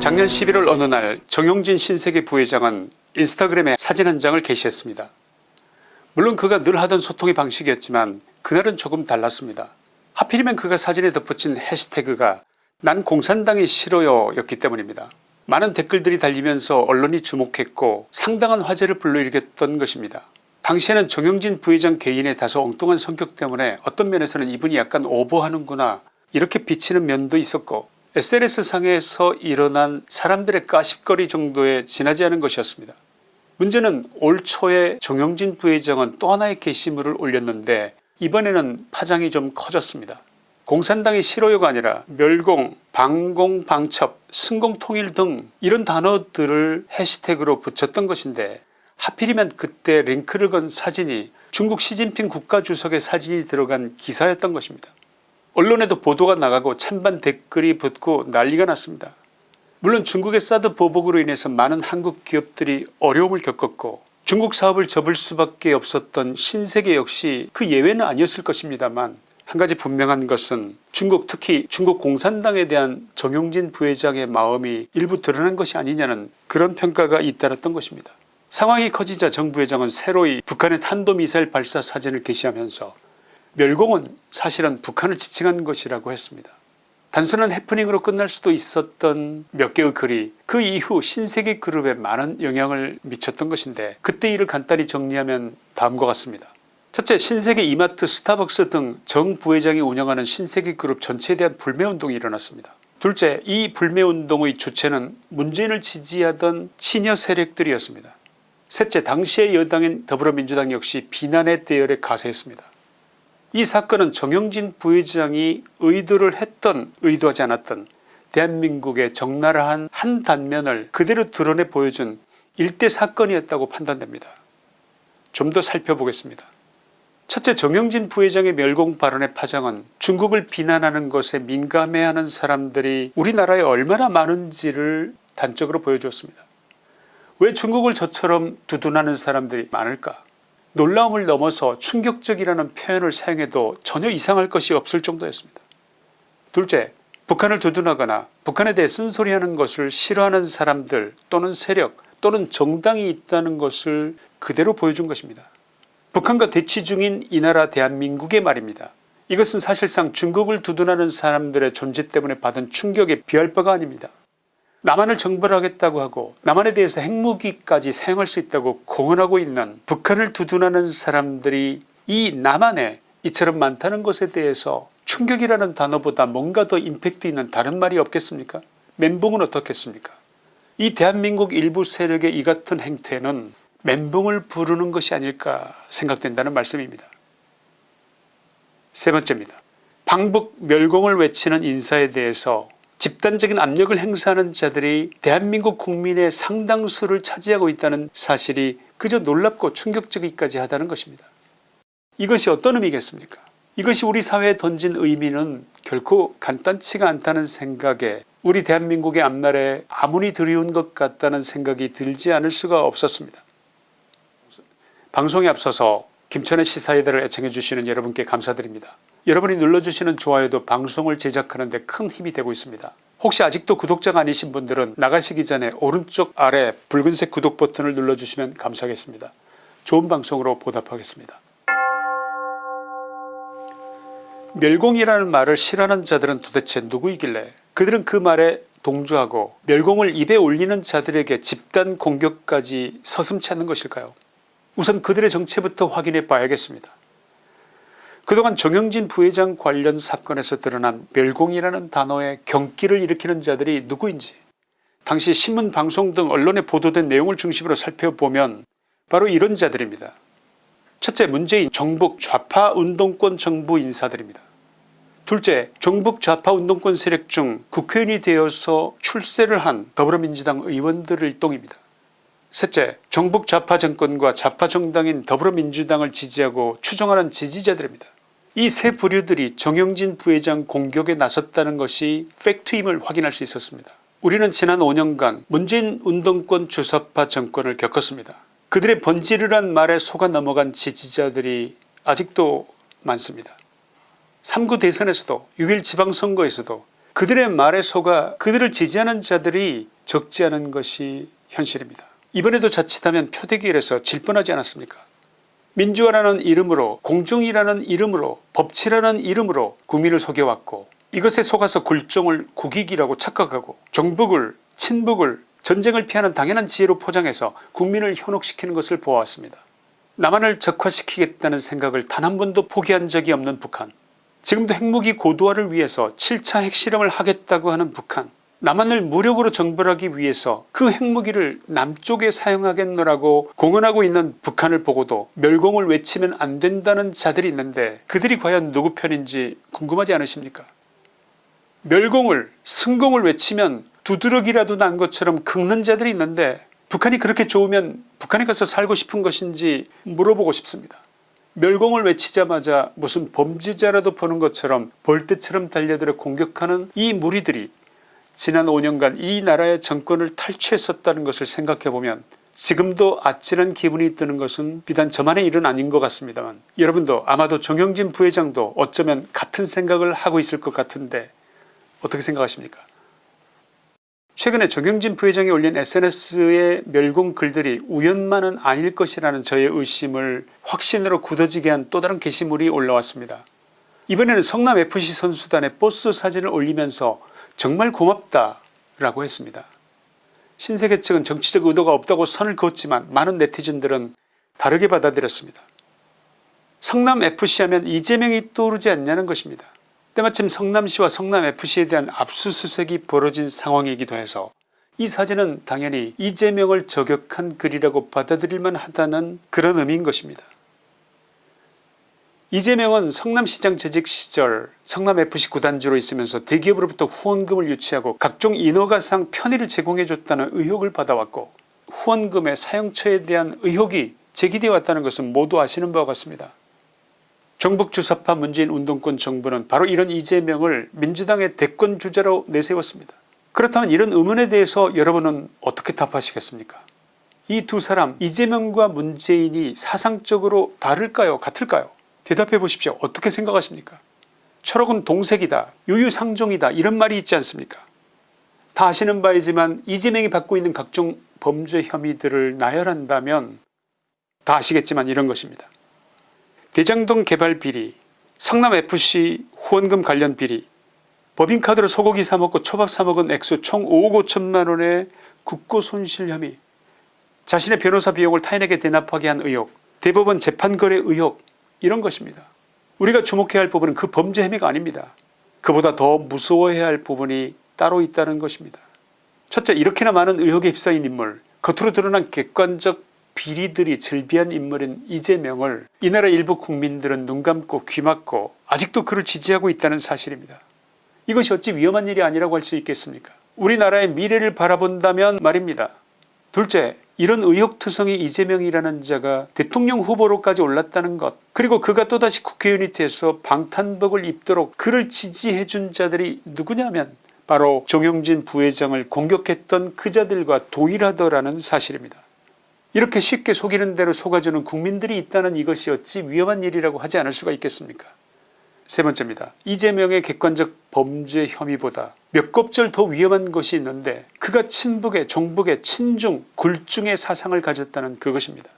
작년 11월 어느 날 정용진 신세계 부회장은 인스타그램에 사진 한 장을 게시했습니다. 물론 그가 늘 하던 소통의 방식이었지만 그날은 조금 달랐습니다. 하필이면 그가 사진에 덧붙인 해시태그가 난 공산당이 싫어요 였기 때문입니다. 많은 댓글들이 달리면서 언론이 주목했고 상당한 화제를 불러일으켰던 것입니다. 당시에는 정영진 부회장 개인의 다소 엉뚱한 성격 때문에 어떤 면에서는 이분이 약간 오버하는구나 이렇게 비치는 면도 있었고 SNS상에서 일어난 사람들의 까십거리 정도에 지나지 않은 것이었습니다. 문제는 올 초에 정영진 부회장은 또 하나의 게시물을 올렸는데 이번에는 파장이 좀 커졌습니다. 공산당이 싫어요가 아니라 멸공, 방공, 방첩, 승공통일 등 이런 단어들을 해시태그로 붙였던 것인데 하필이면 그때 링크를 건 사진이 중국 시진핑 국가주석의 사진이 들어간 기사였던 것입니다. 언론에도 보도가 나가고 찬반 댓글이 붙고 난리가 났습니다. 물론 중국의 사드 보복으로 인해서 많은 한국 기업들이 어려움을 겪었고 중국 사업을 접을 수밖에 없었던 신세계 역시 그 예외는 아니었을 것입니다만 한 가지 분명한 것은 중국 특히 중국 공산당에 대한 정용진 부회장의 마음이 일부 드러난 것이 아니냐는 그런 평가가 잇따랐던 것입니다. 상황이 커지자 정 부회장은 새로이 북한의 탄도미사일 발사 사진을 게시하면서 멸공은 사실은 북한을 지칭한 것이라고 했습니다. 단순한 해프닝으로 끝날 수도 있었던 몇 개의 글이 그 이후 신세계 그룹에 많은 영향을 미쳤던 것인데 그때 일을 간단히 정리하면 다음과 같습니다. 첫째 신세계 이마트 스타벅스 등 정 부회장이 운영하는 신세계 그룹 전체에 대한 불매운동이 일어났습니다. 둘째 이 불매운동의 주체는 문재인을 지지하던 친여 세력들이었습니다. 셋째 당시의 여당인 더불어민주당 역시 비난의 대열에 가세했습니다. 이 사건은 정영진 부회장이 의도를 했던 의도하지 않았던 대한민국의 적나라한 한 단면을 그대로 드러내 보여준 일대 사건이었다고 판단됩니다. 좀 더 살펴보겠습니다. 첫째 정영진 부회장의 멸공 발언의 파장은 중국을 비난하는 것에 민감해하는 사람들이 우리나라에 얼마나 많은지를 단적으로 보여주었습니다. 왜 중국을 저처럼 두둔하는 사람들이 많을까 놀라움을 넘어서 충격적이라는 표현을 사용해도 전혀 이상할 것이 없을 정도였습니다. 둘째 북한을 두둔하거나 북한에 대해 쓴소리하는 것을 싫어하는 사람들 또는 세력 또는 정당이 있다는 것을 그대로 보여준 것입니다. 북한과 대치 중인 이 나라 대한민국의 말입니다. 이것은 사실상 중국을 두둔하는 사람들의 존재 때문에 받은 충격에 비할 바가 아닙니다. 남한을 정벌하겠다고 하고 남한에 대해서 핵무기까지 사용할 수 있다고 공언하고 있는 북한을 두둔하는 사람들이 이 남한에 이처럼 많다는 것에 대해서 충격이라는 단어보다 뭔가 더 임팩트 있는 다른 말이 없겠습니까 멘붕은 어떻겠습니까 이 대한민국 일부 세력의 이 같은 행태는 멘붕을 부르는 것이 아닐까 생각된다는 말씀입니다. 세 번째입니다. 방북 멸공을 외치는 인사에 대해서 집단적인 압력을 행사하는 자들이 대한민국 국민의 상당수를 차지하고 있다는 사실이 그저 놀랍고 충격적이기까지 하다는 것입니다. 이것이 어떤 의미겠습니까 이것이 우리 사회에 던진 의미는 결코 간단치가 않다는 생각에 우리 대한민국의 앞날에 아무리 드리운 것 같다는 생각이 들지 않을 수가 없었습니다. 방송에 앞서서 김천의 시사회들을 애청해 주시는 여러분께 감사드립니다. 여러분이 눌러주시는 좋아요도 방송을 제작하는 데 큰 힘이 되고 있습니다. 혹시 아직도 구독자가 아니신 분들은 나가시기 전에 오른쪽 아래 붉은색 구독 버튼을 눌러주시면 감사하겠습니다. 좋은 방송으로 보답하겠습니다. 멸공이라는 말을 싫어하는 자들은 도대체 누구이길래 그들은 그 말에 동조하고 멸공을 입에 올리는 자들에게 집단 공격까지 서슴치 않는 것일까요 우선 그들의 정체부터 확인해 봐야겠습니다. 그동안 정영진 부회장 관련 사건에서 드러난 멸공이라는 단어에 경기를 일으키는 자들이 누구인지 당시 신문 방송 등 언론에 보도된 내용을 중심으로 살펴보면 바로 이런 자들입니다. 첫째 문재인 정북 좌파 운동권 정부 인사들입니다. 둘째 정북 좌파 운동권 세력 중 국회의원이 되어서 출세를 한 더불어민주당 의원들 일동입니다. 셋째 정북 좌파 정권과 좌파 정당인 더불어민주당을 지지하고 추종하는 지지자들입니다. 이 세 부류들이 정영진 부회장 공격에 나섰다는 것이 팩트임을 확인할 수 있었습니다. 우리는 지난 5년간 문재인 운동권 주사파 정권을 겪었습니다. 그들의 번지르란 말에 속아 넘어간 지지자들이 아직도 많습니다. 3구 대선에서도 6일 지방선거에서도 그들의 말에 속아 그들을 지지하는 자들이 적지 않은 것이 현실입니다. 이번에도 자칫하면 표대기일에서 질 뻔하지 않았습니까 민주화라는 이름으로 공정이라는 이름으로 법치라는 이름으로 국민을 속여왔고 이것에 속아서 굴종을 국익이라고 착각하고 정북을 친북을 전쟁을 피하는 당연한 지혜로 포장해서 국민을 현혹시키는 것을 보아왔습니다. 남한을 적화시키겠다는 생각을 단 한 번도 포기한 적이 없는 북한 지금도 핵무기 고도화를 위해서 7차 핵실험을 하겠다고 하는 북한 남한을 무력으로 정벌하기 위해서 그 핵무기를 남쪽에 사용하겠노라고 공언하고 있는 북한을 보고도 멸공을 외치면 안 된다는 자들이 있는데 그들이 과연 누구 편인지 궁금하지 않으십니까 멸공을 승공을 외치면 두드러기라도 난 것처럼 긁는 자들이 있는데 북한이 그렇게 좋으면 북한에 가서 살고 싶은 것인지 물어보고 싶습니다. 멸공을 외치자마자 무슨 범죄자라도 보는 것처럼 벌떼처럼 달려들어 공격하는 이 무리들이 지난 5년간 이 나라의 정권을 탈취했었다는 것을 생각해보면 지금도 아찔한 기분이 드는 것은 비단 저만의 일은 아닌 것 같습니다만 여러분도 아마도 정영진 부회장도 어쩌면 같은 생각을 하고 있을 것 같은데 어떻게 생각하십니까 최근에 정영진 부회장이 올린 sns의 멸공 글들이 우연만은 아닐 것이라는 저의 의심을 확신으로 굳어지게 한 또 다른 게시물이 올라왔습니다. 이번에는 성남FC 선수단의 버스 사진을 올리면서 정말 고맙다 라고 했습니다. 신세계 측은 정치적 의도가 없다고 선을 그었지만 많은 네티즌들은 다르게 받아들였습니다. 성남FC 하면 이재명이 떠오르지 않냐는 것입니다. 때마침 성남시와 성남FC에 대한 압수수색이 벌어진 상황이기도 해서 이 사진은 당연히 이재명을 저격한 글이라고 받아들일만 하다는 그런 의미인 것입니다. 이재명은 성남시장 재직 시절 성남FC 구단주로 있으면서 대기업으로부터 후원금을 유치하고 각종 인허가상 편의를 제공해줬다는 의혹을 받아왔고 후원금의 사용처에 대한 의혹이 제기되어 왔다는 것은 모두 아시는 바와 같습니다. 정북주사파 문재인 운동권 정부는 바로 이런 이재명을 민주당의 대권 주자로 내세웠습니다. 그렇다면 이런 의문에 대해서 여러분은 어떻게 답하시겠습니까 이 두 사람 이재명과 문재인이 사상적으로 다를까요 같을까요 대답해 보십시오. 어떻게 생각하십니까 철학은 동색이다 유유상종이다 이런 말이 있지 않습니까 다 아시는 바이지만 이재명이 받고 있는 각종 범죄 혐의들을 나열한다면 다 아시겠지만 이런 것입니다. 대장동 개발 비리 성남FC 후원금 관련 비리 법인카드로 소고기 사먹고 초밥 사먹은 액수 총 5억 5천만원의 국고 손실 혐의 자신의 변호사 비용을 타인에게 대납하게 한 의혹 대법원 재판거래 의혹 이런 것입니다. 우리가 주목해야 할 부분은 그 범죄 혐의가 아닙니다. 그보다 더 무서워해야 할 부분이 따로 있다는 것입니다. 첫째 이렇게나 많은 의혹에 휩싸인 인물 겉으로 드러난 객관적 비리들이 즐비한 인물인 이재명을 이 나라 일부 국민들은 눈 감고 귀 막고 아직도 그를 지지하고 있다는 사실입니다. 이것이 어찌 위험한 일이 아니라고 할 수 있겠습니까 우리나라의 미래를 바라본다면 말입니다. 둘째 이런 의혹투성이 이재명이라는 자가 대통령 후보로까지 올랐다는 것 그리고 그가 또다시 국회의원이 돼서 방탄복을 입도록 그를 지지해준 자들이 누구냐면 바로 정영진 부회장을 공격했던 그 자들과 동일하더라는 사실입니다. 이렇게 쉽게 속이는 대로 속아주는 국민들이 있다는 이것이 어찌 위험한 일이라고 하지 않을 수가 있겠습니까 세 번째입니다. 이재명의 객관적 범죄 혐의보다 몇 곱절 더 위험한 것이 있는데 그가 친북의 종북의 친중 굴중의 사상을 가졌다는 그것입니다.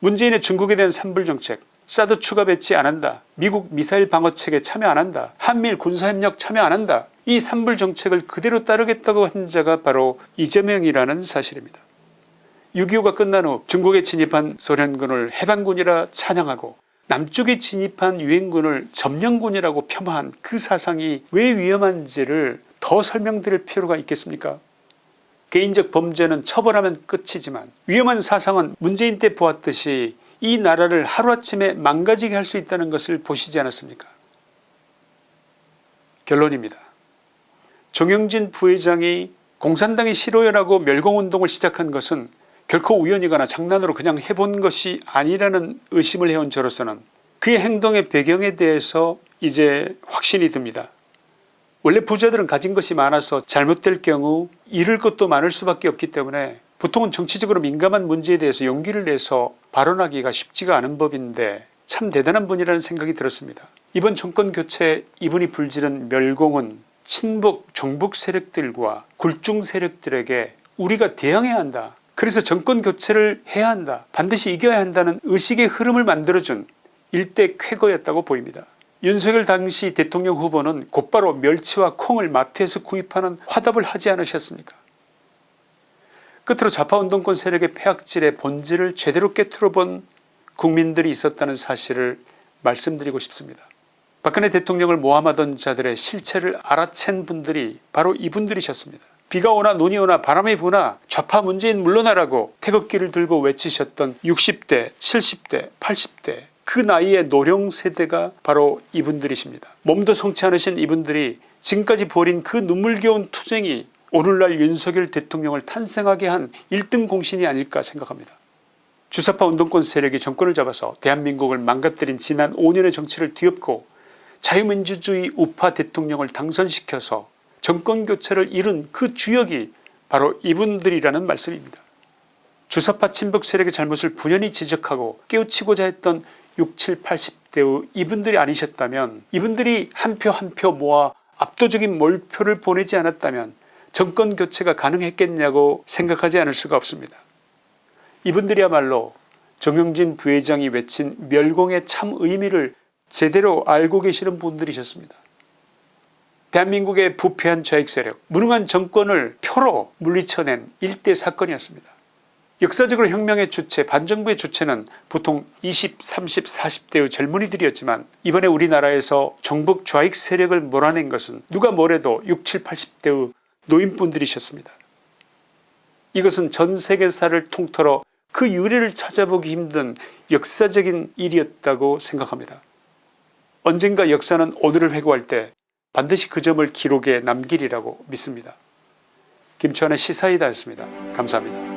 문재인의 중국에 대한 산불정책 사드 추가 배치 안한다 미국 미사일 방어책에 참여 안한다 한미일 군사협력 참여 안한다 이 산불정책을 그대로 따르겠다고 한 자가 바로 이재명이라는 사실입니다. 6.25가 끝난 후 중국에 진입한 소련군을 해방군이라 찬양하고 남쪽에 진입한 유엔군을 점령군이라고 폄하한 그 사상이 왜 위험한지를 더 설명드릴 필요가 있겠습니까 개인적 범죄는 처벌하면 끝이지만 위험한 사상은 문재인 때 보았듯이 이 나라를 하루아침에 망가지게 할 수 있다는 것을 보시지 않았습니까 결론입니다. 정영진 부회장이 공산당이 싫어요라고 멸공운동을 시작한 것은 결코 우연이거나 장난으로 그냥 해본 것이 아니라는 의심을 해온 저로서는 그의 행동의 배경에 대해서 이제 확신이 듭니다. 원래 부자들은 가진 것이 많아서 잘못될 경우 잃을 것도 많을 수밖에 없기 때문에 보통은 정치적으로 민감한 문제에 대해서 용기를 내서 발언하기가 쉽지가 않은 법인데 참 대단한 분이라는 생각이 들었습니다. 이번 정권교체 이분이 불지른 멸공은 친북 종북 세력들과 굴중 세력들에게 우리가 대항해야 한다. 그래서 정권 교체를 해야 한다. 반드시 이겨야 한다는 의식의 흐름을 만들어준 일대 쾌거였다고 보입니다. 윤석열 당시 대통령 후보는 곧바로 멸치와 콩을 마트에서 구입하는 화답을 하지 않으셨습니까 끝으로 좌파운동권 세력의 폐악질의 본질을 제대로 깨트려본 국민들이 있었다는 사실을 말씀드리고 싶습니다. 박근혜 대통령을 모함하던 자들의 실체를 알아챈 분들이 바로 이분들이셨습니다. 비가 오나 눈이 오나 바람이 부나 좌파 문재인 물러나라고 태극기를 들고 외치셨던 60대 70대 80대 그 나이의 노령 세대가 바로 이분들이십니다. 몸도 성치 않으신 이분들이 지금까지 벌인 그 눈물겨운 투쟁이 오늘날 윤석열 대통령을 탄생하게 한 1등 공신이 아닐까 생각합니다. 주사파 운동권 세력이 정권을 잡아서 대한민국을 망가뜨린 지난 5년의 정치를 뒤엎고 자유민주주의 우파 대통령을 당선시켜서 정권교체를 이룬 그 주역이 바로 이분들이라는 말씀입니다. 주사파 친북 세력의 잘못을 분연히 지적하고 깨우치고자 했던 67, 80대의 이분들이 아니셨다면 이분들이 한 표 한 표 모아 압도적인 몰표를 보내지 않았다면 정권교체가 가능했겠냐고 생각하지 않을 수가 없습니다. 이분들이야말로 정영진 부회장이 외친 멸공의 참 의미를 제대로 알고 계시는 분들이셨습니다. 대한민국의 부패한 좌익세력 무능한 정권을 표로 물리쳐낸 일대 사건이었습니다. 역사적으로 혁명의 주체 반정부의 주체는 보통 20 30 40대의 젊은이들이었지만 이번에 우리나라에서 정북 좌익 세력을 몰아낸 것은 누가 뭐래도 67 80대의 노인분들이셨습니다. 이것은 전 세계사를 통틀어 그 유래를 찾아보기 힘든 역사적인 일이었다고 생각합니다. 언젠가 역사는 오늘을 회고할 때 반드시 그 점을 기록에 남기리라고 믿습니다. 김치환의 시사이다였습니다. 감사합니다.